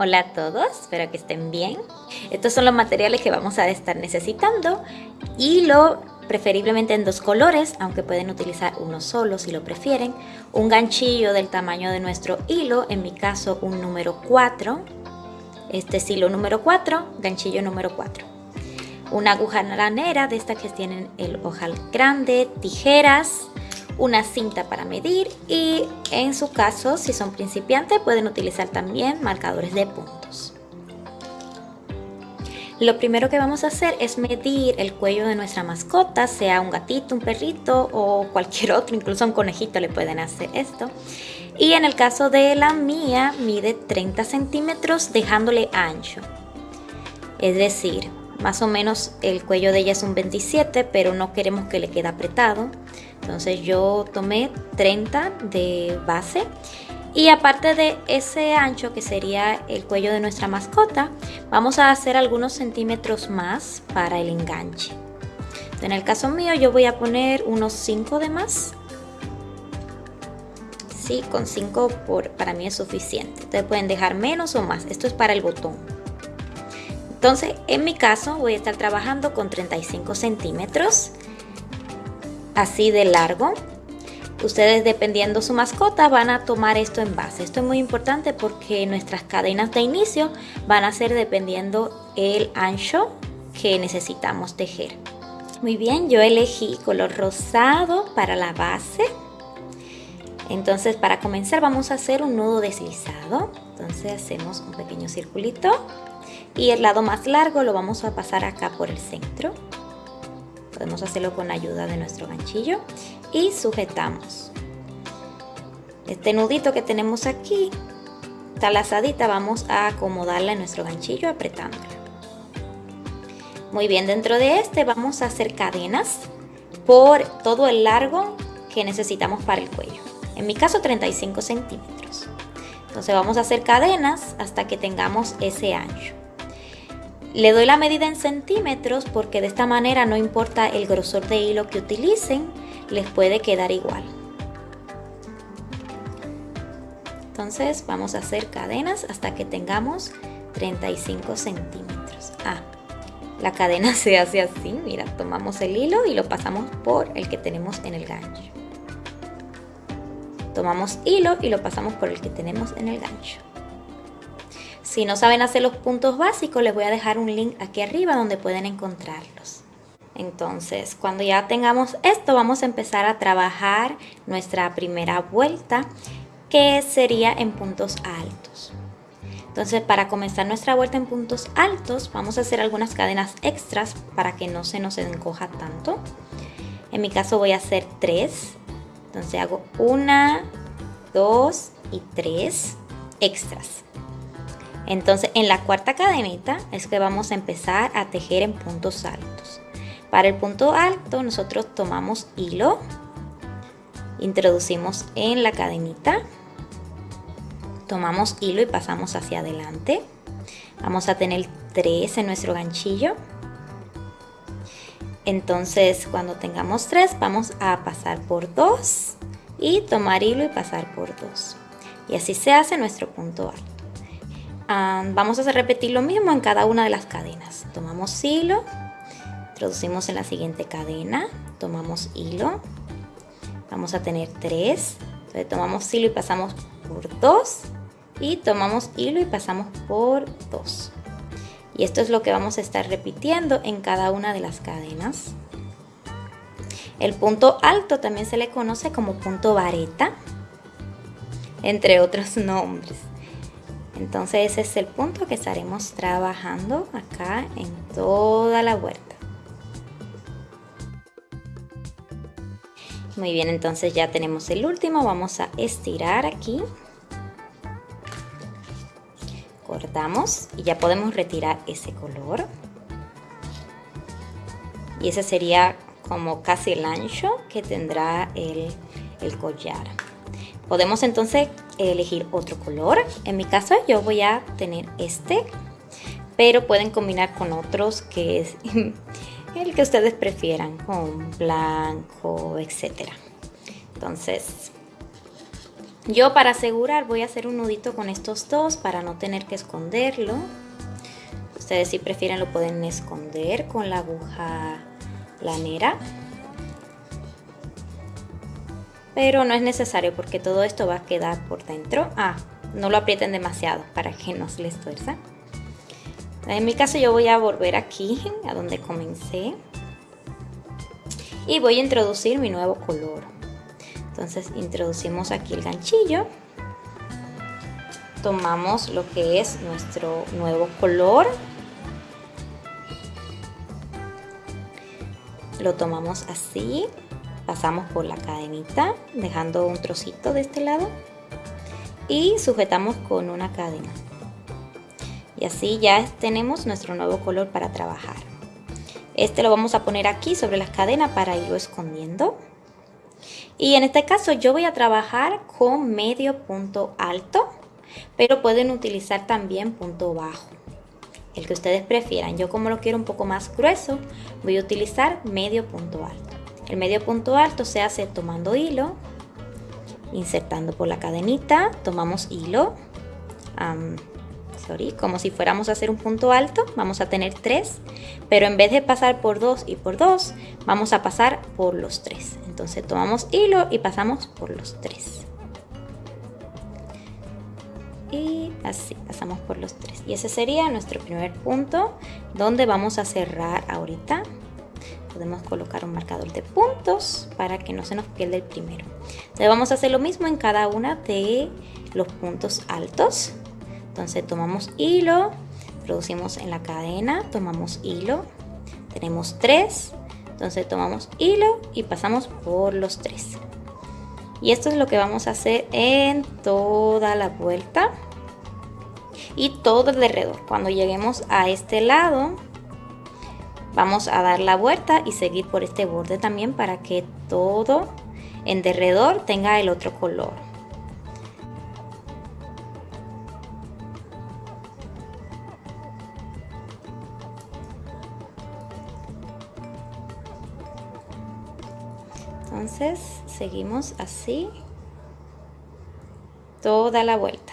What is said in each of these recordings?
Hola a todos, espero que estén bien. Estos son los materiales que vamos a estar necesitando. Hilo, preferiblemente en dos colores, aunque pueden utilizar uno solo si lo prefieren. Un ganchillo del tamaño de nuestro hilo, en mi caso un número 4. Este es hilo número 4, ganchillo número 4. Una aguja naranera de estas que tienen el ojal grande, tijeras, una cinta para medir y en su caso, si son principiantes, pueden utilizar también marcadores de puntos. Lo primero que vamos a hacer es medir el cuello de nuestra mascota, sea un gatito, un perrito o cualquier otro, incluso un conejito le pueden hacer esto. Y en el caso de la mía, mide 30 centímetros dejándole ancho. Es decir, más o menos el cuello de ella es un 27, pero no queremos que le quede apretado. Entonces yo tomé 30 de base y aparte de ese ancho que sería el cuello de nuestra mascota, vamos a hacer algunos centímetros más para el enganche. En el caso mío yo voy a poner unos 5 de más. Sí, con 5 para mí es suficiente. Ustedes pueden dejar menos o más. Esto es para el botón. Entonces, en mi caso voy a estar trabajando con 35 centímetros así de largo. Ustedes dependiendo su mascota van a tomar esto en base. Esto es muy importante porque nuestras cadenas de inicio van a ser dependiendo el ancho que necesitamos tejer. Muy bien, yo elegí color rosado para la base. Entonces para comenzar vamos a hacer un nudo deslizado. Entonces hacemos un pequeño circulito y el lado más largo lo vamos a pasar acá por el centro podemos hacerlo con ayuda de nuestro ganchillo y sujetamos. Este nudito que tenemos aquí esta lazadita vamos a acomodarla en nuestro ganchillo apretándola. Muy bien dentro de este vamos a hacer cadenas por todo el largo que necesitamos para el cuello. En mi caso 35 centímetros. Entonces vamos a hacer cadenas hasta que tengamos ese ancho le doy la medida en centímetros porque de esta manera no importa el grosor de hilo que utilicen, les puede quedar igual. Entonces vamos a hacer cadenas hasta que tengamos 35 centímetros. Ah, la cadena se hace así, mira, tomamos el hilo y lo pasamos por el que tenemos en el gancho. Tomamos hilo y lo pasamos por el que tenemos en el gancho. Si no saben hacer los puntos básicos, les voy a dejar un link aquí arriba donde pueden encontrarlos. Entonces, cuando ya tengamos esto, vamos a empezar a trabajar nuestra primera vuelta, que sería en puntos altos. Entonces, para comenzar nuestra vuelta en puntos altos, vamos a hacer algunas cadenas extras para que no se nos encoja tanto. En mi caso voy a hacer tres. Entonces hago una, dos y tres extras. Entonces en la cuarta cadenita es que vamos a empezar a tejer en puntos altos. Para el punto alto nosotros tomamos hilo, introducimos en la cadenita, tomamos hilo y pasamos hacia adelante. Vamos a tener tres en nuestro ganchillo. Entonces cuando tengamos tres vamos a pasar por dos y tomar hilo y pasar por dos. Y así se hace nuestro punto alto vamos a repetir lo mismo en cada una de las cadenas. Tomamos hilo, introducimos en la siguiente cadena, tomamos hilo, vamos a tener tres, entonces tomamos hilo y pasamos por dos y tomamos hilo y pasamos por dos. Y esto es lo que vamos a estar repitiendo en cada una de las cadenas. El punto alto también se le conoce como punto vareta, entre otros nombres. Entonces ese es el punto que estaremos trabajando acá en toda la huerta. Muy bien, entonces ya tenemos el último. Vamos a estirar aquí. Cortamos y ya podemos retirar ese color. Y ese sería como casi el ancho que tendrá el, el collar. Podemos entonces elegir otro color. En mi caso yo voy a tener este, pero pueden combinar con otros que es el que ustedes prefieran, con blanco, etcétera. Entonces, Yo para asegurar voy a hacer un nudito con estos dos para no tener que esconderlo. Ustedes si prefieren lo pueden esconder con la aguja lanera. Pero no es necesario porque todo esto va a quedar por dentro. Ah, no lo aprieten demasiado para que no se les tuerza. En mi caso yo voy a volver aquí a donde comencé. Y voy a introducir mi nuevo color. Entonces introducimos aquí el ganchillo. Tomamos lo que es nuestro nuevo color. Lo tomamos así. Pasamos por la cadenita, dejando un trocito de este lado. Y sujetamos con una cadena. Y así ya tenemos nuestro nuevo color para trabajar. Este lo vamos a poner aquí sobre las cadenas para irlo escondiendo. Y en este caso yo voy a trabajar con medio punto alto, pero pueden utilizar también punto bajo. El que ustedes prefieran. Yo como lo quiero un poco más grueso, voy a utilizar medio punto alto. El medio punto alto se hace tomando hilo, insertando por la cadenita, tomamos hilo, como si fuéramos a hacer un punto alto, vamos a tener tres, pero en vez de pasar por dos y por dos, vamos a pasar por los tres. Entonces tomamos hilo y pasamos por los tres. Y así pasamos por los tres. Y ese sería nuestro primer punto donde vamos a cerrar ahorita. Podemos colocar un marcador de puntos para que no se nos pierda el primero. Entonces vamos a hacer lo mismo en cada una de los puntos altos. Entonces tomamos hilo, producimos en la cadena, tomamos hilo, tenemos tres, entonces tomamos hilo y pasamos por los tres. Y esto es lo que vamos a hacer en toda la vuelta y todo alrededor. Cuando lleguemos a este lado, vamos a dar la vuelta y seguir por este borde también para que todo en derredor tenga el otro color. entonces seguimos así toda la vuelta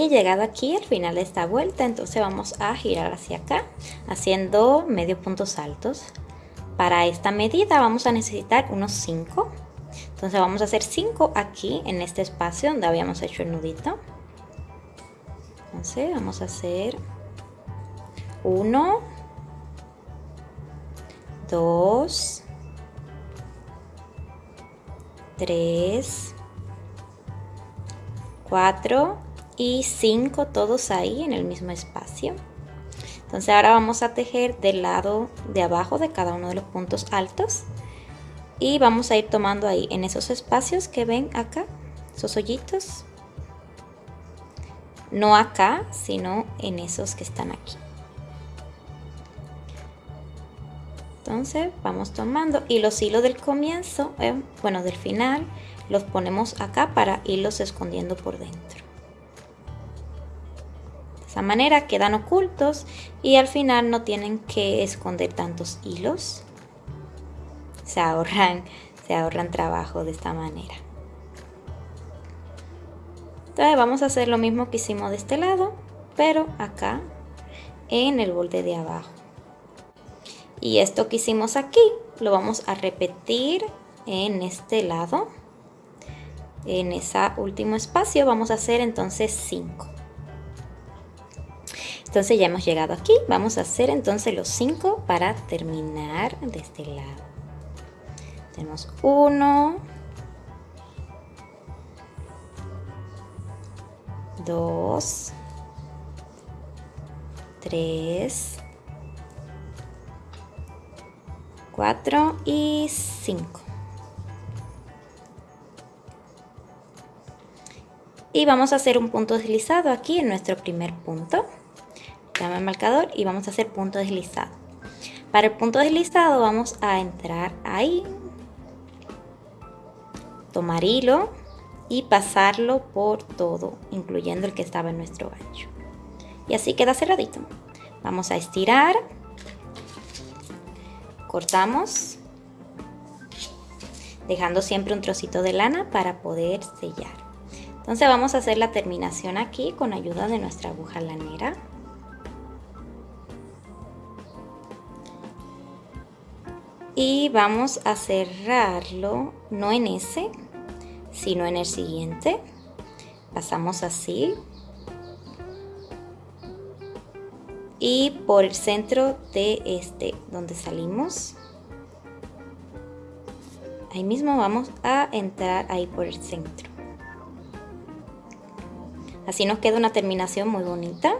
y llegado aquí al final de esta vuelta entonces vamos a girar hacia acá haciendo medio puntos altos para esta medida vamos a necesitar unos 5 entonces vamos a hacer 5 aquí en este espacio donde habíamos hecho el nudito. Entonces vamos a hacer 1 2, 3, 4 y 5 todos ahí en el mismo espacio. Entonces ahora vamos a tejer del lado de abajo de cada uno de los puntos altos y vamos a ir tomando ahí en esos espacios que ven acá, esos hoyitos. No acá, sino en esos que están aquí. entonces vamos tomando y los hilos del comienzo eh, bueno del final los ponemos acá para irlos escondiendo por dentro de esa manera quedan ocultos y al final no tienen que esconder tantos hilos se ahorran se ahorran trabajo de esta manera entonces vamos a hacer lo mismo que hicimos de este lado pero acá en el borde de abajo y esto que hicimos aquí lo vamos a repetir en este lado. En ese último espacio vamos a hacer entonces 5. Entonces ya hemos llegado aquí. Vamos a hacer entonces los 5 para terminar de este lado. Tenemos 1, 2, 3, 4 y 5. Y vamos a hacer un punto deslizado aquí en nuestro primer punto. El marcador y vamos a hacer punto deslizado. Para el punto deslizado vamos a entrar ahí, tomar hilo y pasarlo por todo, incluyendo el que estaba en nuestro gancho. Y así queda cerradito. Vamos a estirar cortamos dejando siempre un trocito de lana para poder sellar. Entonces vamos a hacer la terminación aquí con ayuda de nuestra aguja lanera. Y vamos a cerrarlo, no en ese, sino en el siguiente. Pasamos así. Y por el centro de este, donde salimos. Ahí mismo vamos a entrar ahí por el centro. Así nos queda una terminación muy bonita.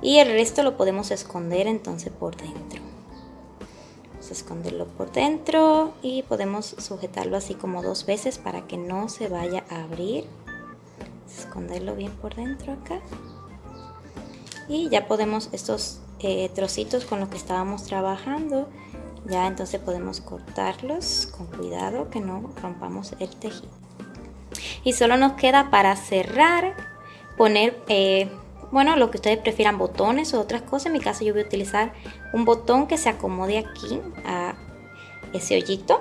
Y el resto lo podemos esconder entonces por dentro. Esconderlo por dentro y podemos sujetarlo así como dos veces para que no se vaya a abrir. Esconderlo bien por dentro acá. Y ya podemos estos eh, trocitos con los que estábamos trabajando ya entonces podemos cortarlos con cuidado que no rompamos el tejido y solo nos queda para cerrar poner, eh, bueno, lo que ustedes prefieran, botones o otras cosas. En mi caso yo voy a utilizar un botón que se acomode aquí a ese hoyito.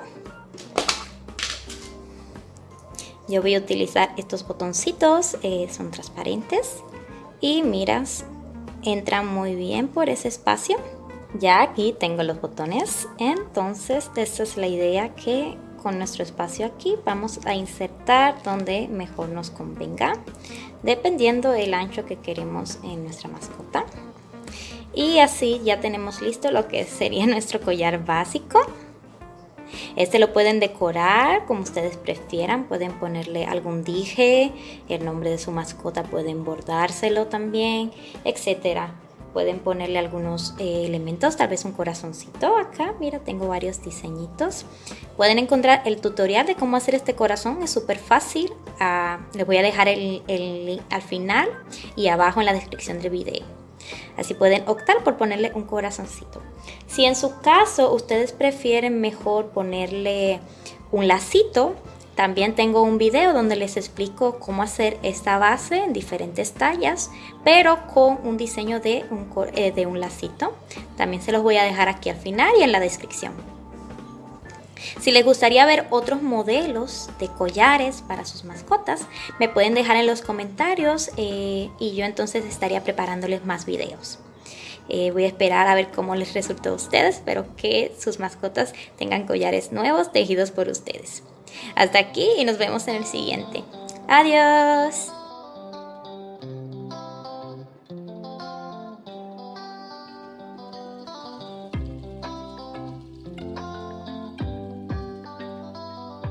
Yo voy a utilizar estos botoncitos, eh, son transparentes y miras, entran muy bien por ese espacio. Ya aquí tengo los botones, entonces esta es la idea que con nuestro espacio aquí vamos a insertar donde mejor nos convenga dependiendo del ancho que queremos en nuestra mascota. Y así ya tenemos listo lo que sería nuestro collar básico. Este lo pueden decorar como ustedes prefieran, pueden ponerle algún dije, el nombre de su mascota, pueden bordárselo también, etcétera pueden ponerle algunos eh, elementos, tal vez un corazoncito acá, mira, tengo varios diseñitos. Pueden encontrar el tutorial de cómo hacer este corazón, es súper fácil. Ah, les voy a dejar el, el link al final y abajo en la descripción del video. Así pueden optar por ponerle un corazoncito. Si en su caso ustedes prefieren mejor ponerle un lacito, también tengo un video donde les explico cómo hacer esta base en diferentes tallas, pero con un diseño de un, eh, de un lacito. También se los voy a dejar aquí al final y en la descripción. Si les gustaría ver otros modelos de collares para sus mascotas, me pueden dejar en los comentarios eh, y yo entonces estaría preparándoles más videos. Eh, voy a esperar a ver cómo les resultó a ustedes. Espero que sus mascotas tengan collares nuevos tejidos por ustedes. Hasta aquí y nos vemos en el siguiente. Adiós.